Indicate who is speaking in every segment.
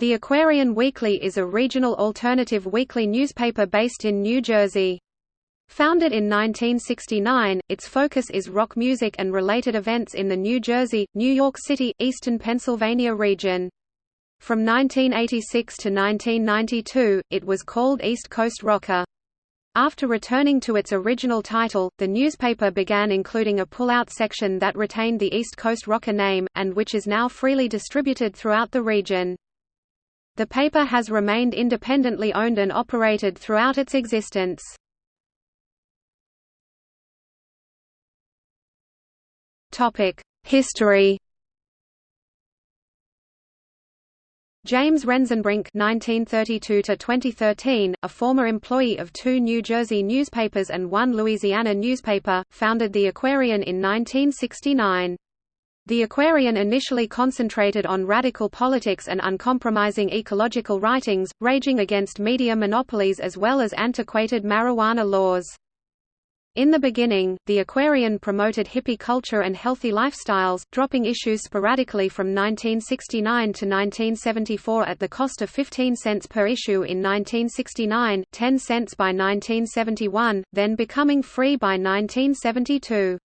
Speaker 1: The Aquarian Weekly is a regional alternative weekly newspaper based in New Jersey. Founded in 1969, its focus is rock music and related events in the New Jersey, New York City, eastern Pennsylvania region. From 1986 to 1992, it was called East Coast Rocker. After returning to its original title, the newspaper began including a pull-out section that retained the East Coast Rocker name, and which is now freely distributed throughout the region. The paper has remained independently owned and operated throughout its existence. History James Renzenbrink (1932–2013), a former employee of two New Jersey newspapers and one Louisiana newspaper, founded the Aquarian in 1969. The Aquarian initially concentrated on radical politics and uncompromising ecological writings, raging against media monopolies as well as antiquated marijuana laws. In the beginning, the Aquarian promoted hippie culture and healthy lifestyles, dropping issues sporadically from 1969 to 1974 at the cost of 15 cents per issue in 1969, 10 cents by 1971, then becoming free by 1972.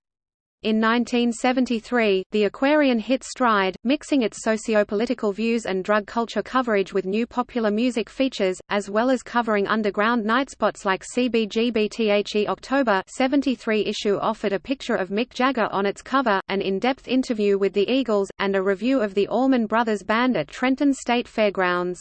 Speaker 1: In 1973, the Aquarian hit stride, mixing its sociopolitical views and drug culture coverage with new popular music features, as well as covering underground nightspots like CBGBTHE October 73 issue offered a picture of Mick Jagger on its cover, an in-depth interview with the Eagles, and a review of the Allman Brothers Band at Trenton State Fairgrounds.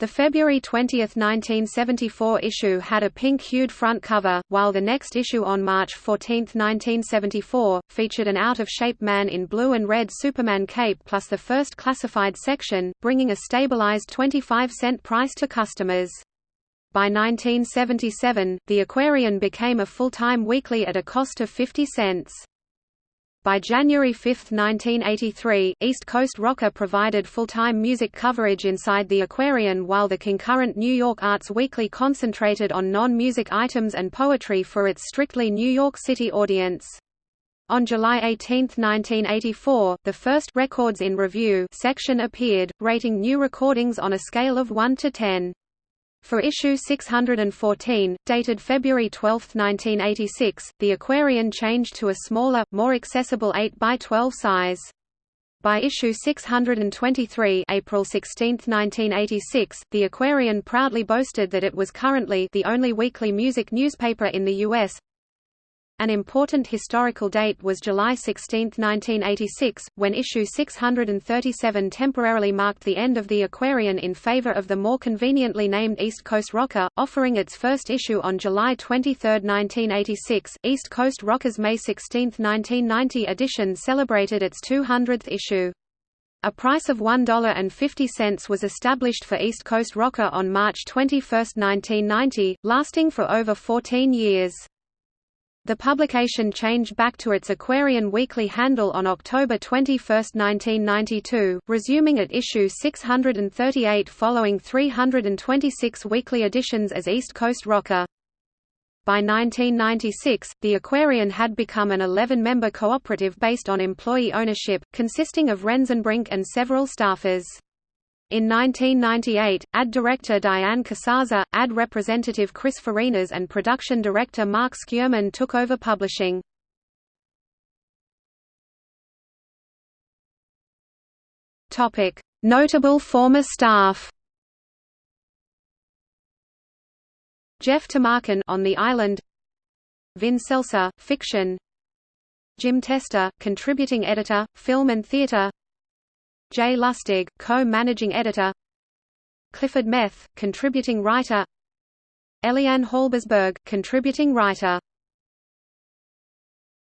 Speaker 1: The February 20, 1974 issue had a pink-hued front cover, while the next issue on March 14, 1974, featured an out-of-shape man in blue and red Superman cape plus the first classified section, bringing a stabilized 25-cent price to customers. By 1977, the Aquarian became a full-time weekly at a cost of 50 cents. By January 5, 1983, East Coast Rocker provided full-time music coverage inside the Aquarian while the concurrent New York Arts Weekly concentrated on non-music items and poetry for its strictly New York City audience. On July 18, 1984, the first Records in Review section appeared, rating new recordings on a scale of 1 to 10. For issue 614, dated February 12, 1986, the Aquarian changed to a smaller, more accessible 8 by 12 size. By issue 623 April 16, 1986, the Aquarian proudly boasted that it was currently the only weekly music newspaper in the U.S. An important historical date was July 16, 1986, when issue 637 temporarily marked the end of the Aquarian in favor of the more conveniently named East Coast Rocker, offering its first issue on July 23, 1986. East Coast Rocker's May 16, 1990 edition celebrated its 200th issue. A price of $1.50 was established for East Coast Rocker on March 21, 1990, lasting for over 14 years. The publication changed back to its Aquarian Weekly handle on October 21, 1992, resuming at issue 638 following 326 weekly editions as East Coast Rocker. By 1996, the Aquarian had become an 11-member cooperative based on employee ownership, consisting of Renzenbrink and several staffers. In 1998, ad director Diane Casaza, ad representative Chris Farinas and production director Mark Skierman took over publishing. Notable former staff Jeff Tamarkin on the island Vin Seltzer, fiction Jim Testa, contributing editor, film and theatre Jay Lustig, co-managing editor. Clifford Meth, contributing writer. Eliane Halbersberg, contributing writer